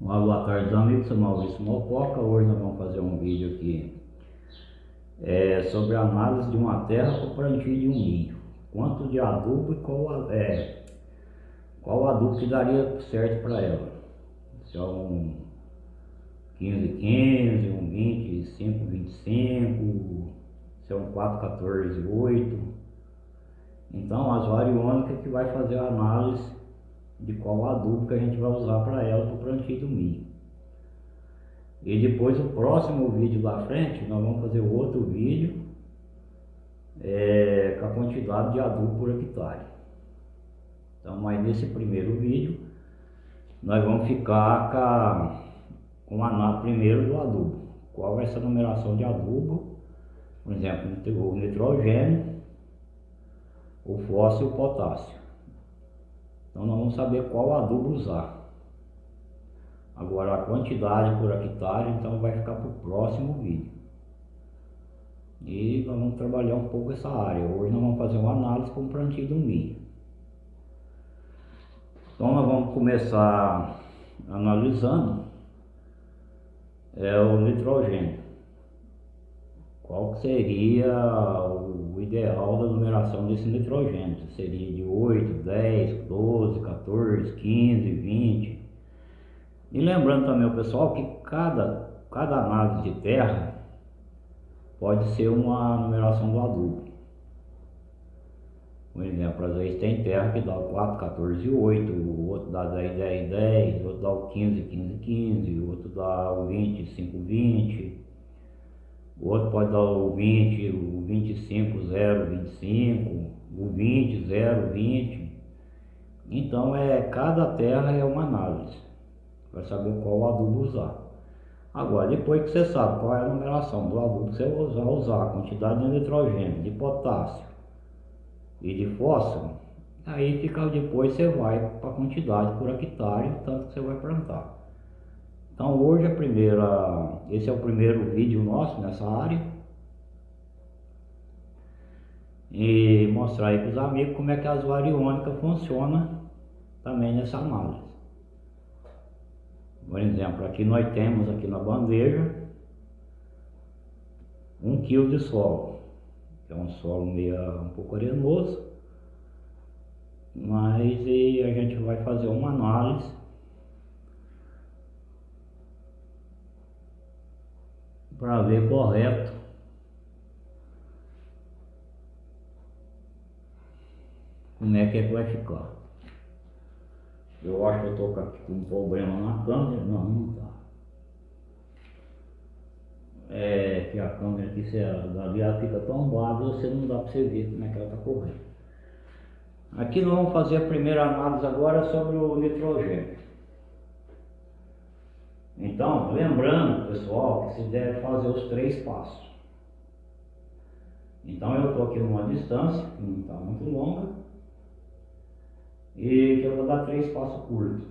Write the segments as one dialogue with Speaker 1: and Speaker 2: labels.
Speaker 1: Uma boa tarde amigos, sou Maurício Mococa, hoje nós vamos fazer um vídeo aqui é, sobre a análise de uma terra o plantio de um milho. Quanto de adubo e qual, é, qual adubo que daria certo para ela. Se é um 15, 15, um 25, 25, se é um 4, 14, 8. Então as variônicas que vai fazer a análise de qual adubo que a gente vai usar para ela para o plantio do milho. E depois o próximo vídeo da frente, nós vamos fazer outro vídeo é, com a quantidade de adubo por hectare. Então, mas nesse primeiro vídeo, nós vamos ficar com a, com a primeiro do adubo. Qual vai ser a numeração de adubo, por exemplo, o nitrogênio, o fósforo e o potássio. Então nós vamos saber qual adubo usar. Agora a quantidade por hectare, então vai ficar para o próximo vídeo. E nós vamos trabalhar um pouco essa área. Hoje nós vamos fazer uma análise com o plantio do milho. Então nós vamos começar analisando é, o nitrogênio. Qual seria o ideal da numeração desse nitrogênio? Seria de 8, 10, 12, 14, 15, 20. E lembrando também pessoal que cada, cada análise de terra pode ser uma numeração do adubo. Por exemplo, às vezes tem terra que dá o 4, 14, 8, o outro dá 10, 10, 10, o outro dá o 15, 15, 15, o outro dá o 20, 5, 20 o outro pode dar o 20, o 25, 0, 25, o 20, 0, 20. Então, é, cada terra é uma análise, para saber qual adubo usar. Agora, depois que você sabe qual é a numeração do adubo que você vai usar a quantidade de nitrogênio, de potássio e de fósforo, aí fica depois você vai para a quantidade por hectare, tanto que você vai plantar. Então hoje a primeira, esse é o primeiro vídeo nosso nessa área. E mostrar aí para os amigos como é que as variônicas funcionam também nessa análise. Por exemplo, aqui nós temos aqui na bandeja um quilo de solo. É um solo meio um pouco arenoso, mas a gente vai fazer uma análise para ver correto como é que é que vai ficar. Eu acho que eu estou com um problema na câmera, não, não tá. É que a câmera aqui, se ela, ela fica tombada, você não dá para você ver como é que ela está correndo. Aqui nós vamos fazer a primeira análise agora sobre o nitrogênio. Então, lembrando, pessoal, que se deve fazer os três passos. Então, eu estou aqui numa distância, que não está muito longa, e que eu vou dar três passos curtos.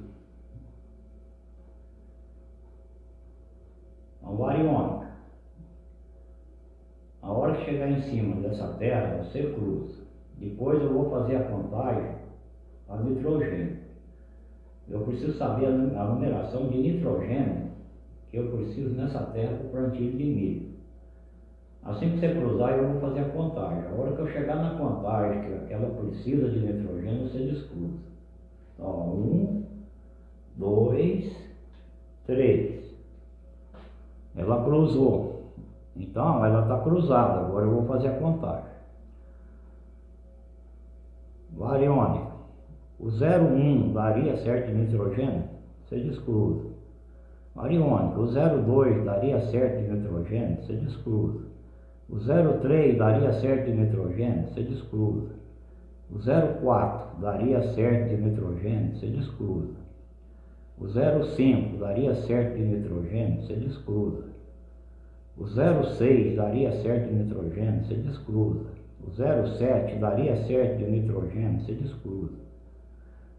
Speaker 1: Então, variônica. A hora que chegar em cima dessa terra, você cruza. Depois eu vou fazer a contagem a nitrogênio eu preciso saber a numeração de nitrogênio que eu preciso nessa terra para o plantio de milho. Assim que você cruzar, eu vou fazer a contagem. A hora que eu chegar na contagem que ela precisa de nitrogênio, você descruza. Então, um, dois, três. Ela cruzou. Então, ela está cruzada. Agora eu vou fazer a contagem. Variônica. O 01 daria certo de nitrogênio? Você descruza. Ariônica, o 02 daria certo de nitrogênio? Você descruza. O 03 daria certo de nitrogênio? Você descruza. O 04 daria certo de nitrogênio? Você descruza. O 05 daria certo de nitrogênio? Você descruza. O 06 daria certo de nitrogênio? Você descruza. O 07 daria certo de nitrogênio? Você descruza.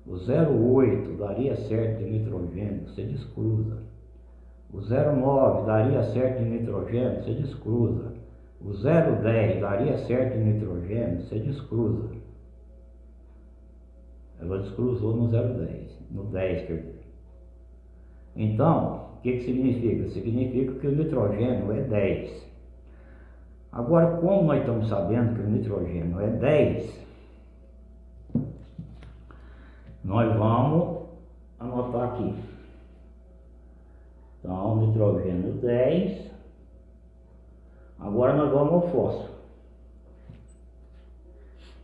Speaker 1: O 0,8 daria certo de nitrogênio, você descruza. O 0,9 daria certo de nitrogênio, você descruza. O 0,10 daria certo de nitrogênio, você descruza. Ela descruzou no 0,10, no 10 quer dizer. Então, o que, que significa? Significa que o nitrogênio é 10. Agora, como nós estamos sabendo que o nitrogênio é 10, nós vamos anotar aqui. Então, nitrogênio 10. Agora nós vamos ao fósforo.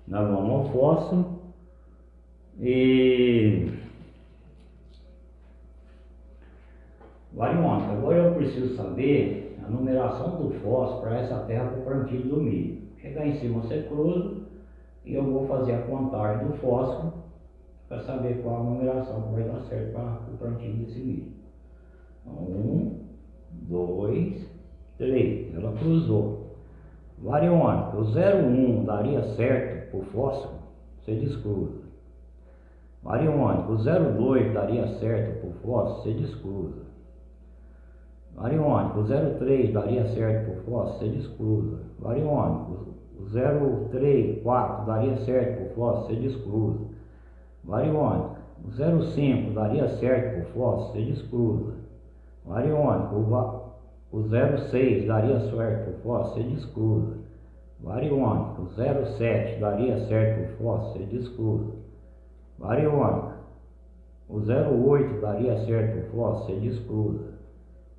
Speaker 1: Nós vamos ao fósforo e variônica. Agora eu preciso saber a numeração do fósforo para essa terra para o plantio do milho. Chegar em cima você cruza e eu vou fazer a contagem do fósforo para saber qual a numeração que vai dar certo para o plantio desse milho. Então, um, dois, três. Ela cruzou. Variônica, o 01 daria certo para o fósforo, você descruza. Variônica, o 02 daria certo para o fósforo, você descruza. Variônica, o 03 daria certo o fósforo, você descruza. Variônica, o 03, 4 daria certo o fósforo, você descruza. Variônica, o 05 daria certo o fósforo, você descruza. Variônica, o, o 06 daria certo o fósforo, você descruza. Variônica, o 07 daria certo o fósforo, você descruza. Variônica, o 08 daria certo o fósforo, você descruza.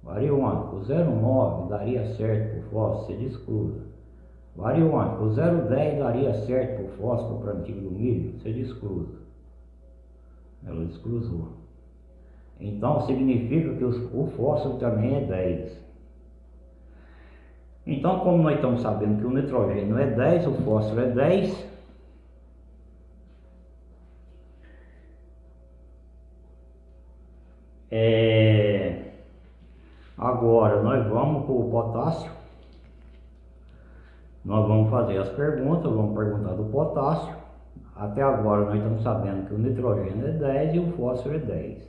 Speaker 1: Variônica, o 09 daria certo para o fósforo, você descruza. Variônica, o 010 daria certo para o fósforo para antigo do milho, você descruza. Ela descruzou. Então significa que o fósforo também é 10. Então, como nós estamos sabendo que o nitrogênio é 10, o fósforo é 10, é... agora nós vamos para o potássio. Nós vamos fazer as perguntas, vamos perguntar do potássio. Até agora nós estamos sabendo que o nitrogênio é 10 e o fósforo é 10.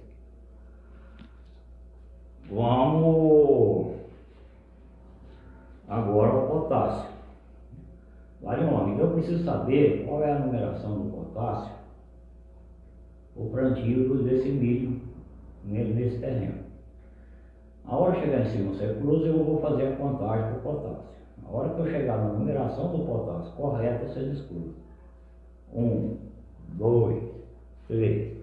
Speaker 1: Vamos agora ao potássio. Homem, eu preciso saber qual é a numeração do potássio o plantio desse milho nesse terreno. A hora que chegar em cima cruza, eu vou fazer a contagem do potássio. A hora que eu chegar na numeração do potássio correta, você descruza. Um, dois, três.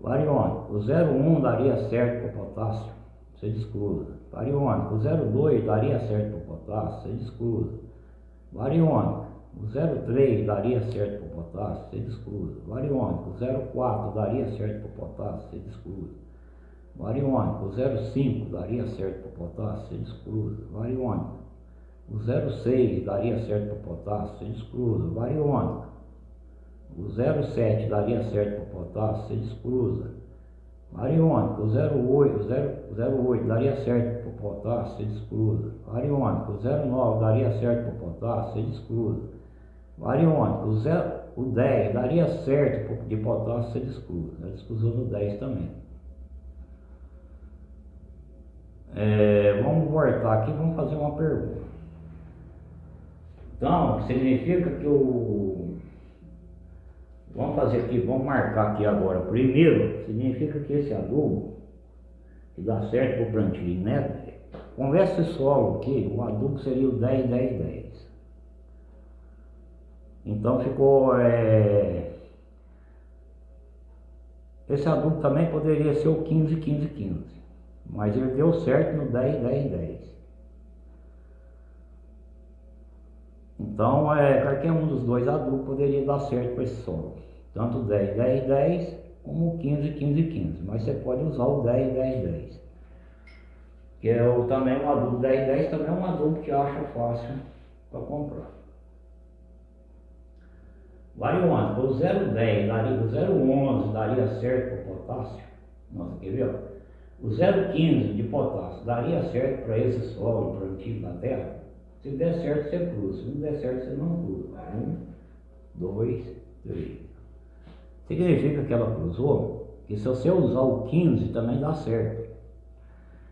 Speaker 1: Variônico, o 01 daria certo para o potássio, você descruza. Variônico, o 02 daria certo para o potássio, você descruza. Variônico, o 03 daria certo para o potássio, você descruza. Variônico, o 04 daria certo para o potássio, você descruza. Variônico, o 05 daria certo para o potássio, você descruza. Variônico, o 06 daria certo para o potássio, você descruza. Variônico, o 0,7 daria certo para o potássio, você descruza. Variônica, o 0,8, 0,8 daria certo para o potássio, você descruza. Variônica, o 0,9 daria certo para o potássio, você descruza. Variônica, o, 0, o 10 daria certo de potássio, você descruza. Ela descruzou no 10 também. É, vamos voltar aqui, vamos fazer uma pergunta. Então, significa que o Vamos fazer aqui, vamos marcar aqui agora. Primeiro, significa que esse adubo, que dá certo para o plantio, né? Conversa esse solo aqui, o adubo seria o 10, 10, 10. Então ficou... É... Esse adubo também poderia ser o 15, 15, 15. Mas ele deu certo no 10, 10, 10. Então, é, qualquer um dos dois adultos poderia dar certo para esse solo. Tanto 10, 10, 10, como 15, 15, 15. Mas você pode usar o 10, 10, 10. Que é o, também um adubo 10, 10 também é um adubo que acha fácil para comprar. Variante, o 010 daria, o 011 daria certo para o potássio. Nossa, quer ver? O 015 de potássio daria certo para esse solo plantio da terra? Se der certo, você cruza. Se não der certo, você não cruza. Um, dois, três. significa que ela cruzou, que se você usar o 15 também dá certo.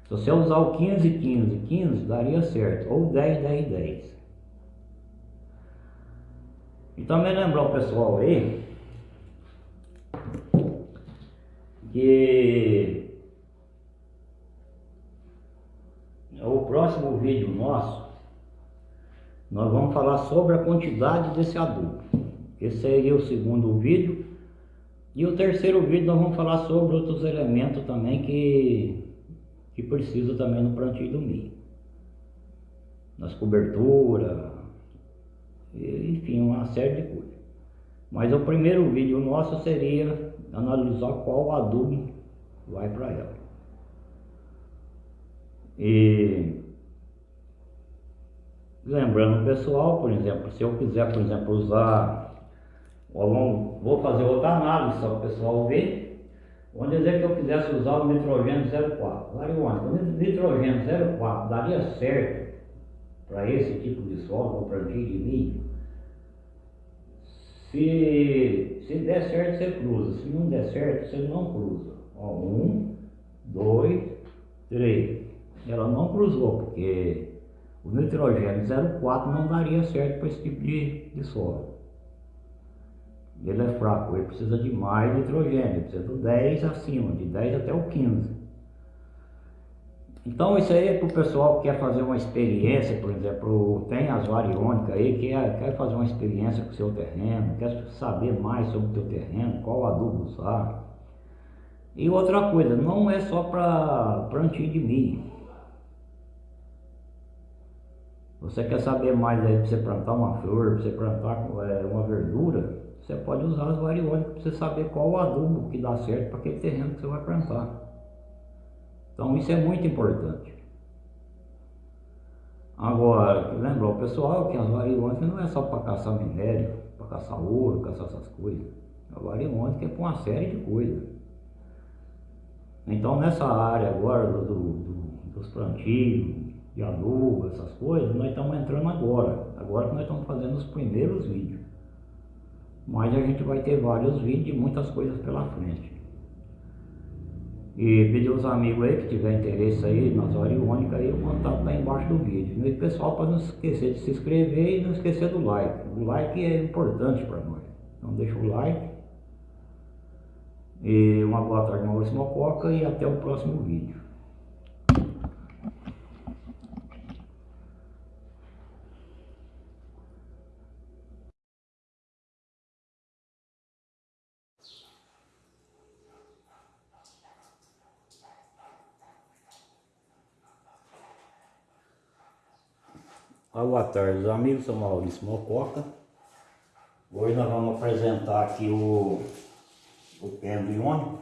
Speaker 1: Se você usar o 15, 15, 15, daria certo, ou 10, 10, 10. E também lembrar o pessoal aí que o próximo vídeo nosso nós vamos falar sobre a quantidade desse adubo. Esse seria o segundo vídeo. E o terceiro vídeo nós vamos falar sobre outros elementos também que, que precisa também no plantio do milho. Nas coberturas, enfim, uma série de coisas. Mas o primeiro vídeo nosso seria analisar qual adubo vai para ela. E lembrando pessoal, por exemplo, se eu quiser, por exemplo, usar, vou fazer outra análise só para o pessoal ver. Vamos dizer que eu quisesse usar o nitrogênio 04. Marihuana, o nitrogênio 04 daria certo para esse tipo de solo, ou plantio de milho? Se, se der certo, você cruza. Se não der certo, você não cruza. Ó, um, dois, três. Ela não cruzou, porque o nitrogênio 0,4 não daria certo para esse tipo de, de solo. Ele é fraco, ele precisa de mais nitrogênio, ele precisa do 10 acima, de 10 até o 15. Então isso aí é para o pessoal que quer fazer uma experiência, por exemplo, tem as variônicas aí, que quer, quer fazer uma experiência com o seu terreno, quer saber mais sobre o teu terreno, qual adubo usar. E outra coisa, não é só para plantio de milho. Você quer saber mais aí para você plantar uma flor, para você plantar é, uma verdura, você pode usar as variônicas para você saber qual adubo que dá certo para aquele terreno que você vai plantar. Então isso é muito importante. Agora, lembra o pessoal que as variônicas não é só para caçar minério, para caçar ouro, caçar essas coisas. A variônica é para uma série de coisas. Então nessa área agora do, do, dos plantios, de adubo, essas coisas, nós estamos entrando agora. Agora que nós estamos fazendo os primeiros vídeos. Mas a gente vai ter vários vídeos e muitas coisas pela frente. E pedir aos amigos aí que tiver interesse aí nas variônicas aí, o contato está embaixo do vídeo. E pessoal, para não esquecer de se inscrever e não esquecer do like. O like é importante para nós. Então deixa o like. E uma boa tarde, Maurício Mococa e até o próximo vídeo. Boa tarde, amigos, sou Maurício Mococa. Hoje nós vamos apresentar aqui o, o pêndulo iônico,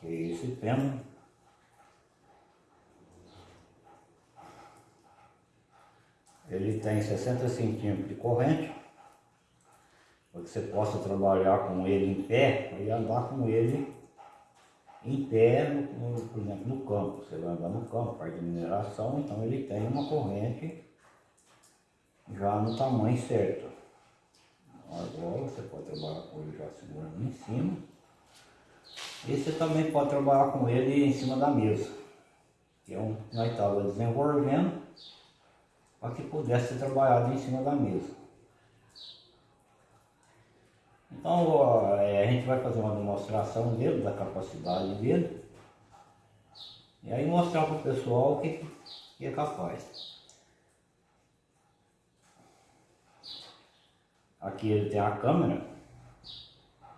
Speaker 1: que é esse pêndulo. Ele tem 60 centímetros de corrente, para que você possa trabalhar com ele em pé e andar com ele em pé, no, por exemplo, no campo. Você vai andar no campo, parte de mineração, então ele tem uma corrente já no tamanho certo. Agora você pode trabalhar com ele já segurando em cima. E você também pode trabalhar com ele em cima da mesa. Que é um nós estávamos desenvolvendo para que pudesse ser trabalhado em cima da mesa. Então é, a gente vai fazer uma demonstração dele, da capacidade dele. E aí mostrar para o pessoal o que, que é capaz. Aqui ele tem a câmera,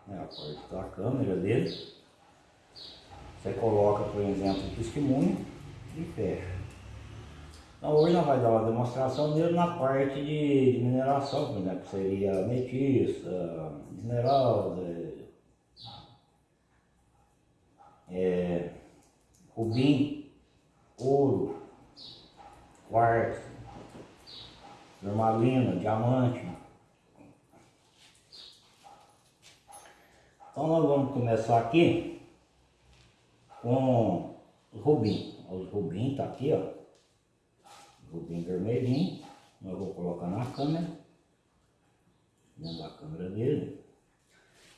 Speaker 1: né, a parte da câmera dele. Você coloca, por exemplo, o testemunho e fecha. Então hoje nós vamos dar uma demonstração dele na parte de, mineração, por exemplo, seria metiça, esmeralda, é, rubim, ouro, quartzo, normalina, diamante. Então nós vamos começar aqui com os rubim. Os rubim tá aqui, ó bem vermelhinho. Eu vou colocar na câmera. Dentro da câmera dele.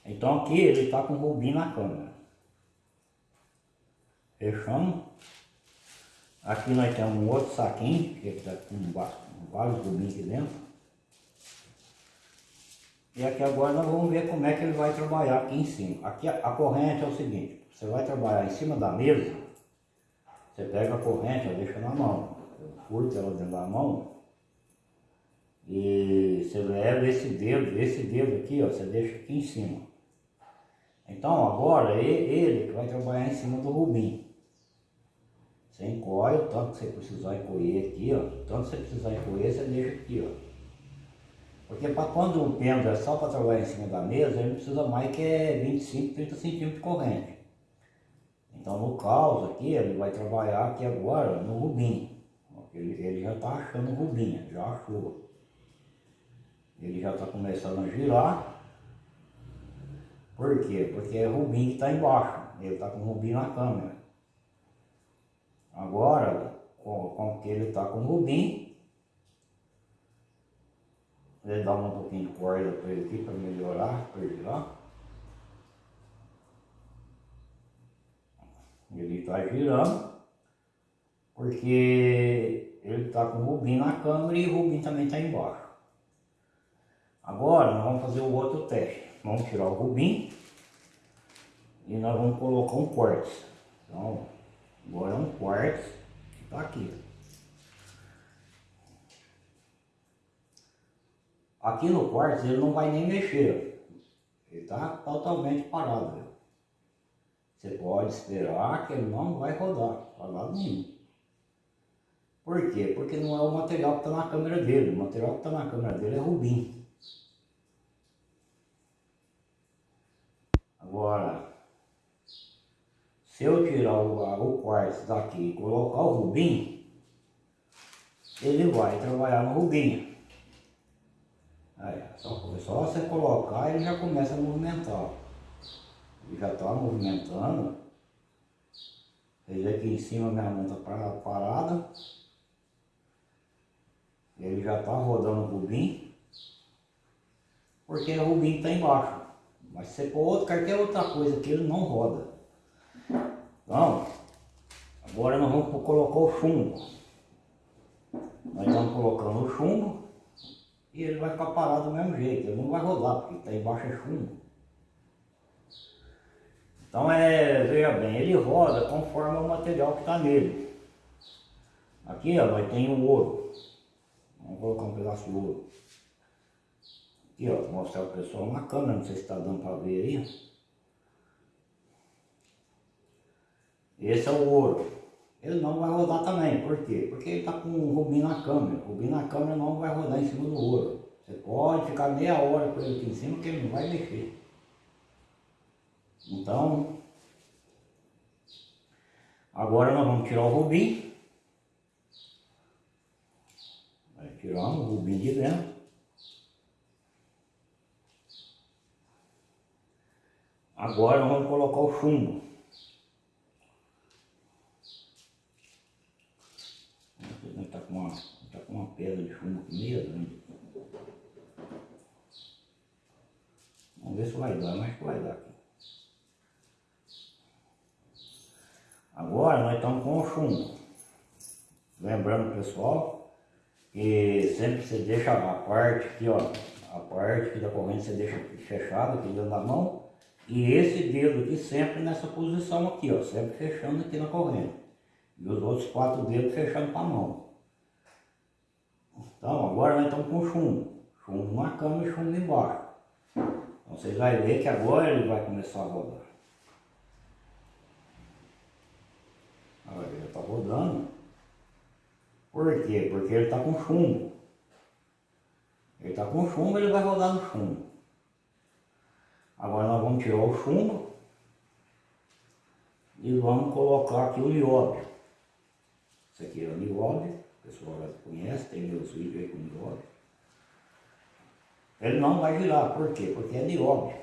Speaker 1: Então aqui ele está com o rubim na câmera. Fechamos. Aqui nós temos um outro saquinho, que está com vários rubins aqui dentro. E aqui agora nós vamos ver como é que ele vai trabalhar aqui em cima. Aqui a, a corrente é o seguinte, você vai trabalhar em cima da mesa, você pega a corrente, deixa na mão, curta ela dentro da mão, e você leva esse dedo, esse dedo aqui, ó, você deixa aqui em cima. Então agora ele que vai trabalhar em cima do rubim. Você encolhe tanto que você precisar encolher aqui, ó. Tanto que você precisar encolher, você deixa aqui, ó. Porque para quando o pêndulo é só para trabalhar em cima da mesa, ele precisa mais que é 25, 30 centímetros de corrente. Então no caos aqui, ele vai trabalhar aqui agora no rubim. Ele, ele já está achando rubim, já achou. Ele já está começando a girar. Por quê? Porque é rubim que está embaixo. Ele está com rubim na câmera. Agora, com, com que ele está com rubim, Vou dar um pouquinho de corda para ele aqui para melhorar, para ele lá. Ele está girando, porque ele está com o rubim na câmera e o rubim também está embaixo. Agora nós vamos fazer o outro teste. Vamos tirar o rubim e nós vamos colocar um quartzo. Então, agora é um quartzo que está aqui. Aqui no quarto ele não vai nem mexer. Ele está totalmente parado. Você pode esperar que ele não vai rodar, para lado nenhum. Por quê? Porque não é o material que está na câmera dele. O material que está na câmera dele é rubim. Agora, se eu tirar o, o quartzo daqui e colocar o rubim, ele vai trabalhar no rubim. Aí, só, só você colocar ele já começa a movimentar. Ele já está movimentando. Ele aqui em cima minha mão está parada. Ele já está rodando o rubim. Porque o rubim está embaixo. Mas se for outro, qualquer outra coisa que ele não roda. Então, agora nós vamos colocar o chumbo. Nós estamos colocando o chumbo e ele vai ficar parado do mesmo jeito, ele não vai rodar, porque está embaixo é chumbo. Então é, veja bem, ele roda conforme o material que está nele. Aqui ó, nós tem o ouro. Vamos colocar um pedaço de ouro. Aqui ó, vou mostrar o pessoal na câmera, não sei se está dando para ver aí. Esse é o ouro ele não vai rodar também. Por quê? Porque ele está com o rubim na câmera. O rubim na câmera não vai rodar em cima do ouro. Você pode ficar meia hora com ele aqui em cima que ele não vai mexer. Então, agora nós vamos tirar o rubim. Vai tirar o rubim de dentro. Agora vamos colocar o chumbo. uma pedra de chumbo aqui grande. Vamos ver se vai dar, mas vai dar aqui. Agora nós estamos com o chumbo. Lembrando pessoal, que sempre você deixa a parte aqui, ó, a parte aqui da corrente você deixa fechada aqui dentro da mão. E esse dedo aqui sempre nessa posição aqui, ó, sempre fechando aqui na corrente. E os outros quatro dedos fechando com a mão. Então, agora nós estamos com chumbo. Chumbo na cama e chumbo embaixo. Então vocês vão ver que agora ele vai começar a rodar. Olha, ele está rodando. Por quê? Porque ele está com chumbo. Ele está com chumbo, ele vai rodar no chumbo. Agora nós vamos tirar o chumbo e vamos colocar aqui o nióbio. Isso aqui é o nióbio. O pessoal já conhece, tem meus vídeos aí com nióbio. Ele não vai girar, por quê? Porque é nióbio.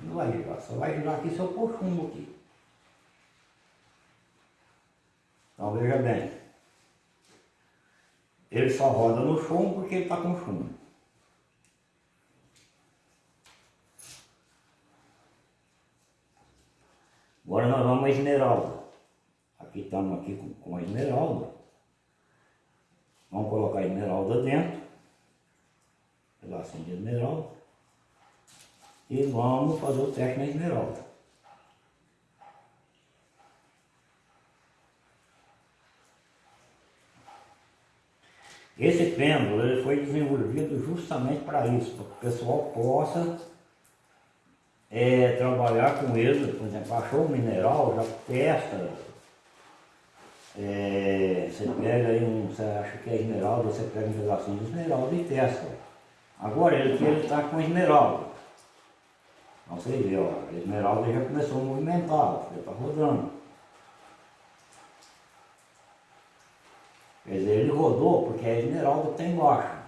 Speaker 1: Não vai girar, só vai girar aqui se eu pôr chumbo aqui. Então veja bem. Ele só roda no fumo porque ele está com fumo. Agora nós vamos à esmeralda. Aqui estamos aqui com, com a esmeralda. Vamos colocar a esmeralda dentro. Pedacinho de esmeralda. E vamos fazer o teste na esmeralda. Esse pêndulo ele foi desenvolvido justamente para isso, para que o pessoal possa é, trabalhar com ele, por exemplo, achou um mineral, já testa, é, você pega aí um, você acha que é esmeralda, você pega um pedacinho de esmeralda e testa. Agora ele que ele está com esmeralda. Então você vê, ó, a esmeralda já começou a movimentar, já está rodando. Quer dizer, ele rodou porque a esmeralda está embaixo.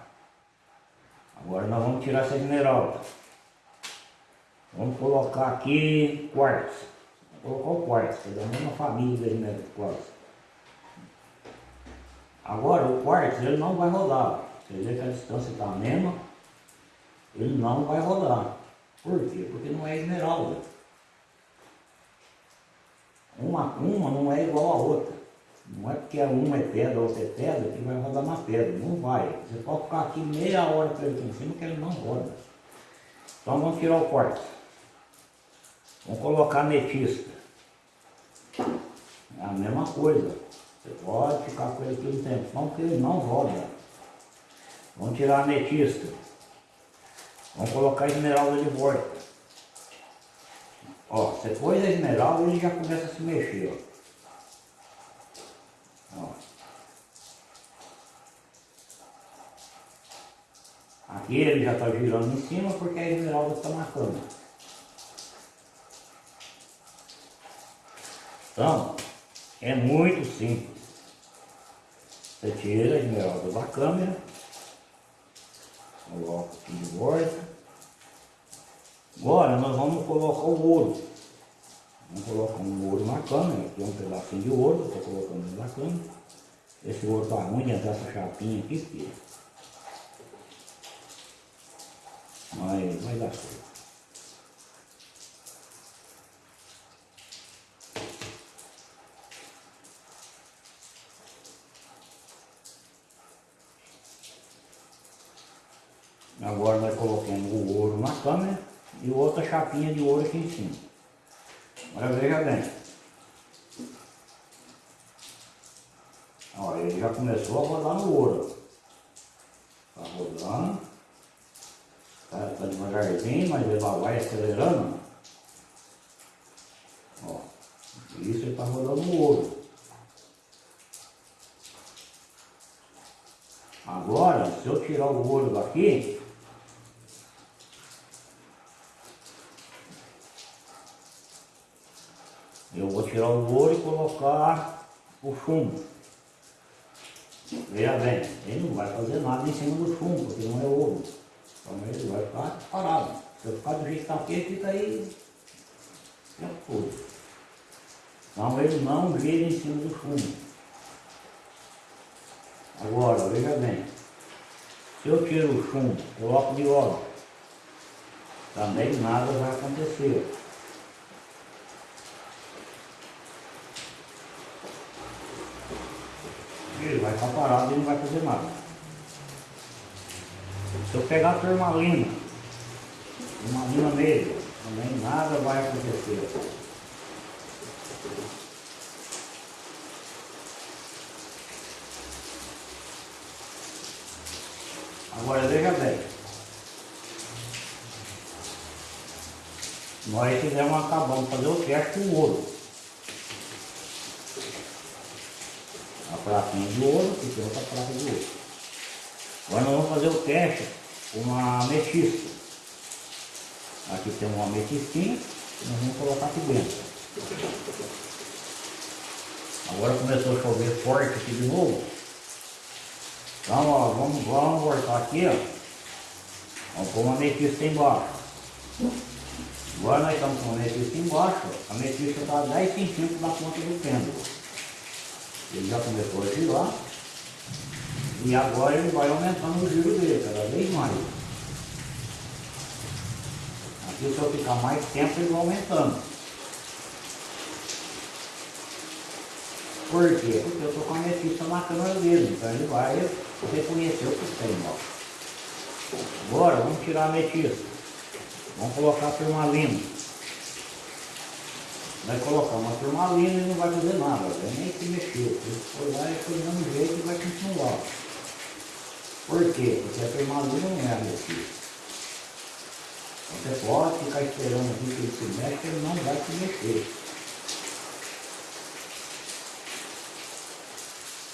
Speaker 1: Agora nós vamos tirar essa esmeralda. Vamos colocar aqui quartzo. Vamos colocar o quartzo, é da mesma família da esmeralda quartzo. Agora o quartzo ele não vai rodar. Você vê que a distância está a mesma, ele não vai rodar. Por quê? Porque não é esmeralda. Uma, uma não é igual a outra. Não é porque uma é pedra, outra é pedra, que vai rodar na pedra. Não vai. Você pode ficar aqui meia hora com ele em cima que ele não roda. Então vamos tirar o quartzo. Vamos colocar ametista. É a mesma coisa. Você pode ficar com ele aqui um tempo, não porque ele não roda. Vamos tirar a ametista. Vamos colocar a esmeralda de volta. Ó, você pôs a esmeralda ele já começa a se mexer, ó. Ele já está girando em cima porque a esmeralda está cama. Então, é muito simples. Você tira a esmeralda da câmera, coloca aqui de volta. Agora nós vamos colocar o ouro. Vamos colocar um ouro na câmera, aqui é um pedacinho de ouro, estou colocando na câmera. Esse ouro está ruim dentro dessa chapinha aqui, filho. Mas vai dar certo. Agora nós colocamos o ouro na câmera e outra chapinha de ouro aqui em cima. Agora veja bem. Olha, ele já começou a rodar no ouro. Está rodando. Está tá devagarzinho, mas ele vai acelerando. Ó, isso ele está rodando no ouro. Agora, se eu tirar o ouro daqui, eu vou tirar o ouro e colocar o chumbo. Veja bem, ele não vai fazer nada em cima do chumbo, porque não é ouro. Então ele vai ficar parado. Se eu ficar do jeito que está aqui, ele fica aí o todo. Então ele não gira em cima do chumbo. Agora, veja bem, se eu tiro o chumbo, coloco de óleo, também nada vai acontecer. ele vai ficar parado e não vai fazer nada. Se eu pegar a turmalina, turmalina nele, também nada vai acontecer. Agora veja bem. Nós fizemos, acabamos de fazer o teste com ouro. pratinha de ouro e outra prata de ouro. Agora nós vamos fazer o teste uma ametista. Aqui tem uma ametistinha que nós vamos colocar aqui dentro. Agora começou a chover forte aqui de novo. Então ó, vamos, vamos voltar aqui, ó. Vamos pôr uma ametista embaixo. Agora nós estamos com a ametista embaixo, a ametista está a 10 centímetros da ponta do pêndulo. Ele já começou a girar e agora ele vai aumentando o giro dele cada vez mais. Aqui se eu ficar mais tempo ele vai aumentando. Por quê? Porque eu estou com a ametista na câmera dele, então ele vai reconhecer o que tem, ó. Agora vamos tirar a ametista. Vamos colocar a turmalina. Vai colocar uma turmalina e não vai fazer nada, nem se mexer. Se for lá, é do mesmo jeito e vai continuar. Por quê? Porque a turmalina não é a ametista. Você pode ficar esperando aqui que ele se mexe, ele não vai se mexer.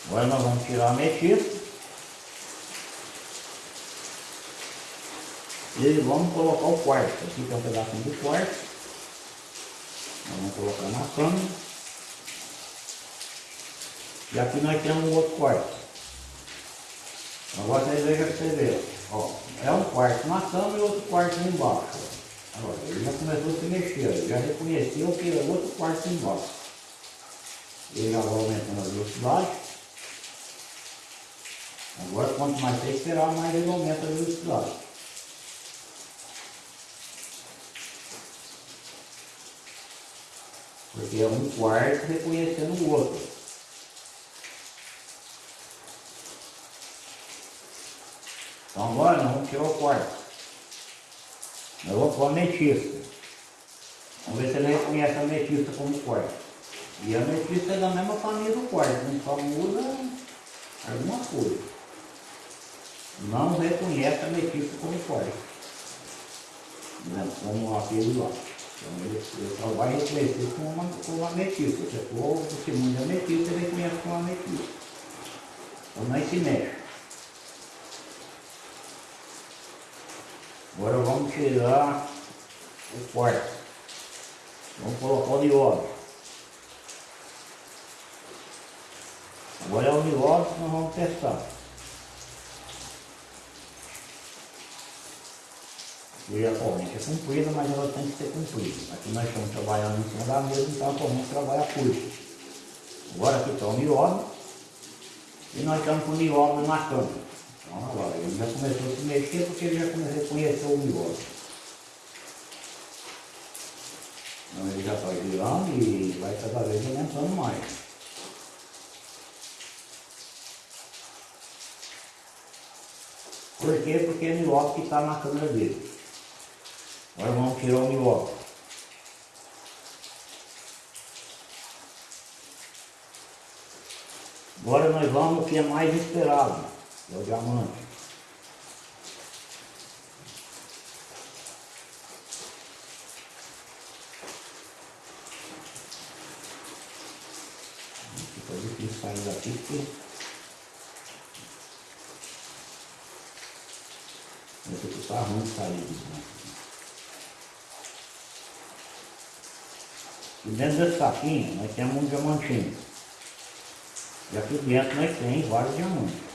Speaker 1: Agora nós vamos tirar a ametista. E vamos colocar o quarto. Aqui tem um pedacinho do quarto. Nós vamos colocar na cama. E aqui nós temos um outro quarto. Agora vocês vejam que você vê. Ó, é um quarto na cama e outro quarto embaixo. Agora, ele já começou a se mexer, já reconheceu que é outro quarto embaixo. Ele já vai aumentando a velocidade. Agora, quanto mais você esperar, mais ele aumenta a velocidade. Porque é um quarto reconhecendo o outro. Então agora nós vamos tirar o quarto. Eu vou pôr a ametista. Vamos ver se ele reconhece a ametista como quarto. E a ametista é da mesma família do quarto, gente só muda alguma coisa. Não reconhece a ametista como quarto. Né? Como aquele lá. Então ele, ele só vai reconhecer como uma, como uma. Se for o testemunho de ametista, ele reconhece como ametista. Então não se mexe. Agora vamos tirar o quarto. Vamos colocar o nióbio. Agora é o nióbio que nós vamos testar. E a corrente é comprida, mas ela tem que ser comprida. Aqui nós estamos trabalhando em cima da mesa, então a corrente trabalha curta. Agora aqui está o nióbio. E nós estamos com o nióbio na câmera. Então agora, ele já começou a se mexer porque ele já começou a conhecer o miolo. Então ele já está girando e vai cada vez aumentando mais. Por quê? Porque é miolo que está na câmera dele. Agora vamos tirar o miolo. Agora nós vamos o que é mais esperado. É o diamante. Fica difícil sair daqui porque vai ter que estar sair disso. Né? E dentro desse saquinho nós temos um diamantinho. E aqui dentro nós temos vários diamantes.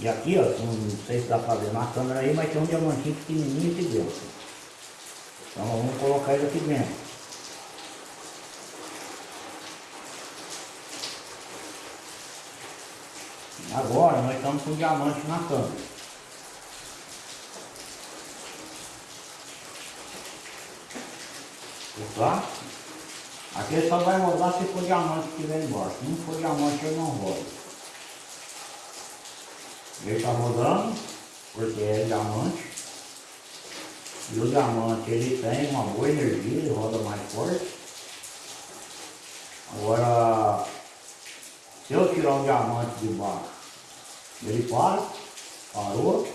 Speaker 1: E aqui, ó, não sei se dá para ver na câmera aí, mas tem um diamantinho pequenininho aqui dentro. Então vamos colocar ele aqui dentro. Agora nós estamos com diamante na câmera. Tá? Aqui ele só vai rodar se for diamante que vem embaixo. Se não for diamante ele não roda. Ele está rodando, porque é diamante. E o diamante ele tem uma boa energia, ele roda mais forte. Agora, se eu tirar o diamante de baixo, ele para, parou.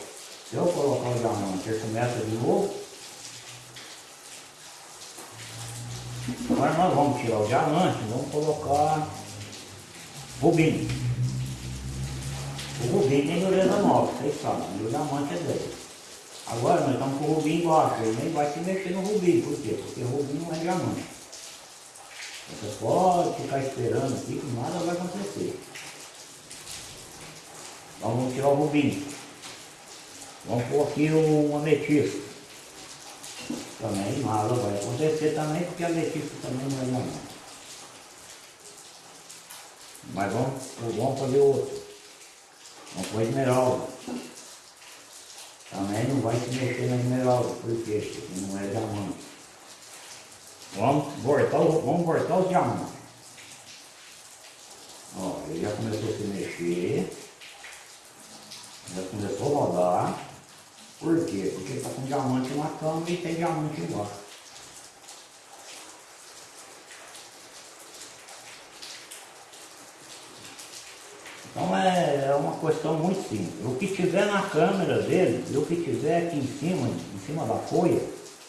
Speaker 1: Se eu colocar o diamante, ele começa de novo. Agora nós vamos tirar o diamante, vamos colocar bobinho. O rubim tem dureza 9, vocês sabem, e o diamante é 10. Agora nós estamos com o rubim embaixo, ele nem vai se mexer no rubim, por quê? Porque o rubim não é diamante. Você pode ficar esperando aqui que nada vai acontecer. Vamos tirar o rubim. Vamos pôr aqui um ametista. Também nada vai acontecer também, porque ametista também não é diamante. Mas vamos, vamos fazer outro. Não foi esmeralda. Também não vai se mexer na esmeralda, por quê? Porque não é diamante. Vamos voltar, vamos voltar os diamantes. ele já começou a se mexer, já começou a rodar. Por quê? Porque está com diamante na cama e tem diamante embaixo. Então é, é uma questão muito simples. O que tiver na câmera dele e o que tiver aqui em cima, em cima da folha,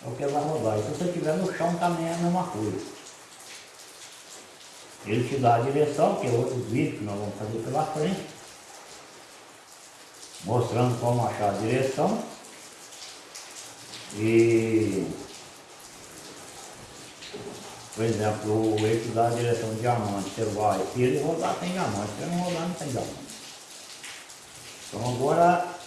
Speaker 1: é o que vai rodar. E se você tiver no chão também é a mesma coisa. Ele te dá a direção, que é outro vídeo que nós vamos fazer pela frente, mostrando como achar a direção. E por exemplo, o eixo da direção de diamante, você vai, se ele rodar tem diamante, se ele não rodar não tem diamante. Então agora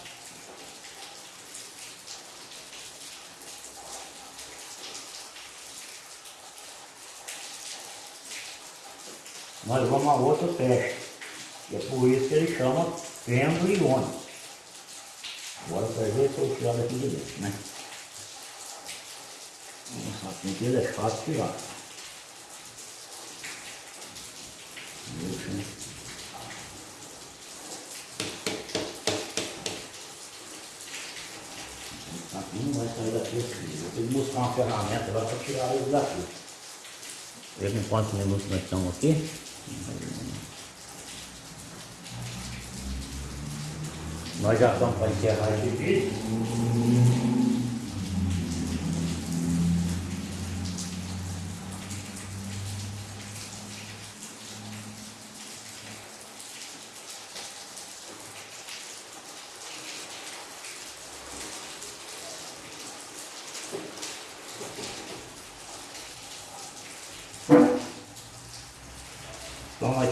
Speaker 1: nós vamos a outro teste. E é por isso que ele chama pêndulo iônico. Agora para ver se eu tirar daqui de dentro, né? Tem que é fácil tirar. Aqui não vai sair daqui assim. Vou ter que buscar uma ferramenta agora para tirar ele daqui. Veja em quantos minutos nós estamos aqui. Nós já estamos para encerrar esse vídeo.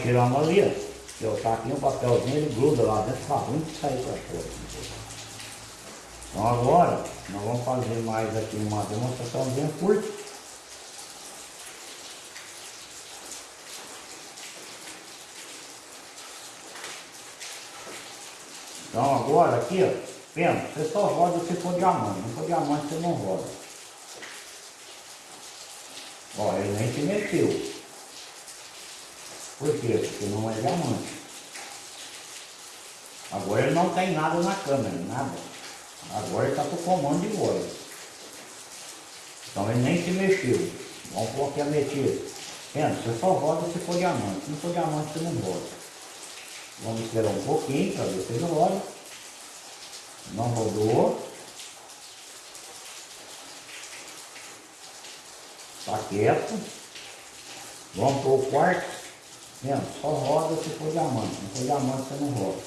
Speaker 1: Nós tiramos ali, ó. Eu taquinho um papelzinho, ele gruda lá dentro, tá ruim que sair para fora. Então agora, nós vamos fazer mais aqui uma demonstração bem curta. Então agora aqui, ó, pensa, você só roda se for diamante, não for diamante você não roda. Ó, ele nem se mexeu. Por quê? Porque não é diamante. Agora ele não tem nada na câmera, nada. Agora ele está com comando de voz. Então ele nem se mexeu. Vamos pôr aqui a metida. Pensa, você só roda se for diamante. Se não for diamante, você não roda. Vamos esperar um pouquinho para ver se ele roda. Não rodou. Está quieto. Vamos para o quarto. Vendo? Só roda se for diamante. Não for diamante, você não roda.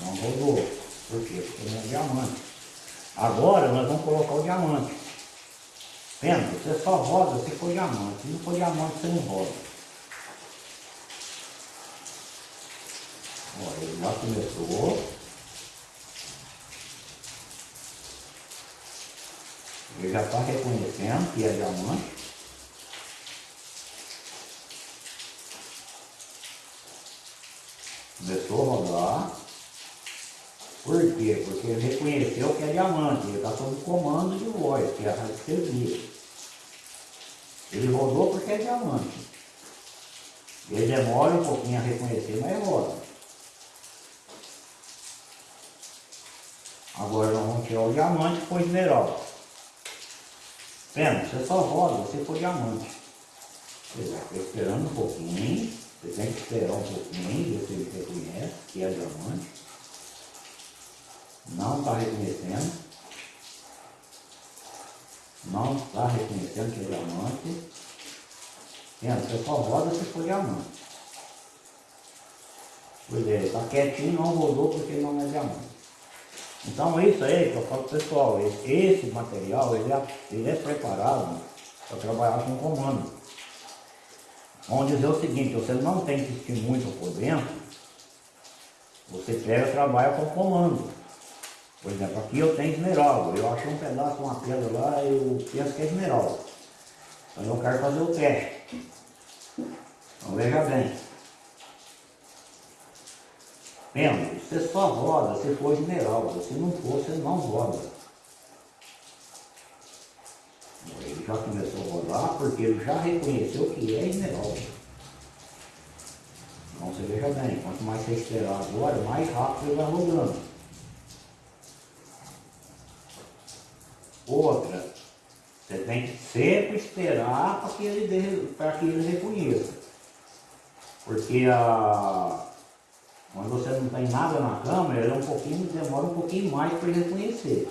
Speaker 1: Não rodou. Por quê? Porque não é diamante. Agora nós vamos colocar o diamante. Vendo? Você só roda se for diamante. Se não for diamante, você não roda. Olha, ele já começou. Ele já está reconhecendo que é diamante. Começou a rodar. Por quê? Porque ele reconheceu que é diamante, ele está sob comando de voz, que é a radiestesia. Ele rodou porque é diamante. Ele demora um pouquinho a reconhecer, mas roda. Agora nós vamos tirar o diamante pôr esmeralda. Pena, você só roda se for diamante. Estou esperando um pouquinho. Você tem que esperar um pouquinho, ver se ele reconhece que é diamante. Não está reconhecendo. Não está reconhecendo que é diamante. Entende? Você só roda se for diamante. Pois é, está quietinho, não rodou porque não é diamante. Então é isso aí que eu falo pessoal, esse material ele é, ele é preparado para trabalhar com comando. Vamos dizer o seguinte, você não tem que assistir muito por dentro, você pega e trabalha com comando. Por exemplo, aqui eu tenho esmeralda, eu achei um pedaço, uma pedra lá, eu penso que é esmeralda. Então eu quero fazer o teste. Então veja bem. Pena, você só roda se for esmeralda, se não for, você não roda. Ele já começou rodar porque ele já reconheceu que é esmeralda. Então você veja bem, quanto mais você esperar agora, mais rápido ele vai rodando. Outra, você tem que sempre esperar para que ele para que ele reconheça. Porque a, quando você não tem nada na câmera, ele é um pouquinho, demora um pouquinho mais para ele reconhecer.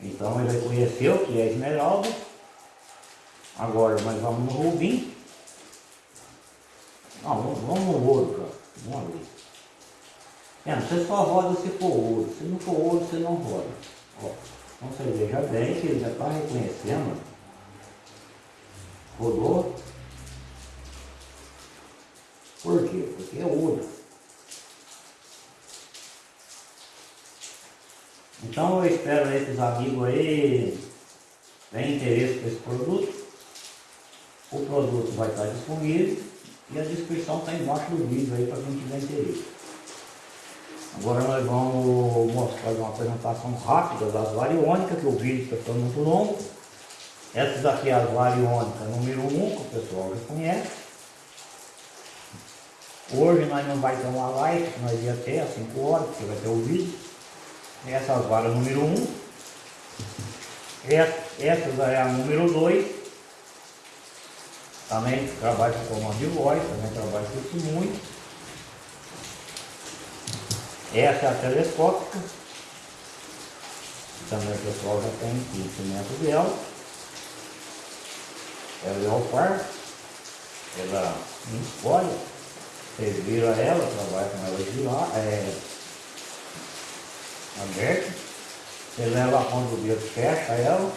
Speaker 1: Então ele reconheceu que é esmeralda. Agora nós vamos no rubim. Vamos, no ouro. Vamos ali. É, você só roda se for ouro. Se não for ouro, você não roda. Ó, então você veja bem que ele já está reconhecendo. Rodou. Por quê? Porque é ouro. Então eu espero aí que os amigos aí tenham interesse por esse produto. O produto vai estar disponível e a descrição está embaixo do vídeo aí para quem tiver interesse. Agora nós vamos mostrar uma apresentação rápida das variônicas, que o vídeo está ficando muito longo. Essas aqui é as variônicas número 1, um, que o pessoal já conhece. Hoje nós não vai ter uma live, nós ia ter às 5 horas, porque vai ter o vídeo. Essas varas número 1. Um. Essa é a número 2. Também trabalha com comando de voz, também trabalha com testemunho. Essa é a telescópica. Também o pessoal já tem conhecimento dela. Ela é o par. Ela não escolhe. Vocês viram ela, trabalha com ela de lá. É, aberta. Você leva a ponta do dedo, fecha ela,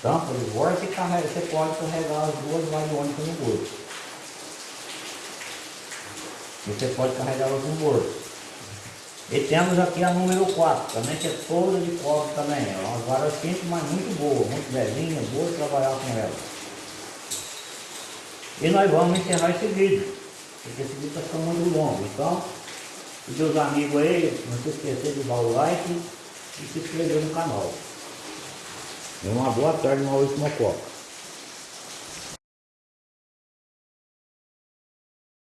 Speaker 1: tampa de volta e carrega. Você pode carregar as duas variônicas no bolso. E você pode carregá-las no bolso. E temos aqui a número 4, também que é toda de cobre também. É uma vara simples, mas muito boa, muito velhinha, boa de trabalhar com ela. E nós vamos encerrar esse vídeo, porque esse vídeo está ficando muito longo. Então, e seus amigos aí, não se esquecer de dar o like e se inscrever no canal. Uma boa tarde, Maurício Mococa.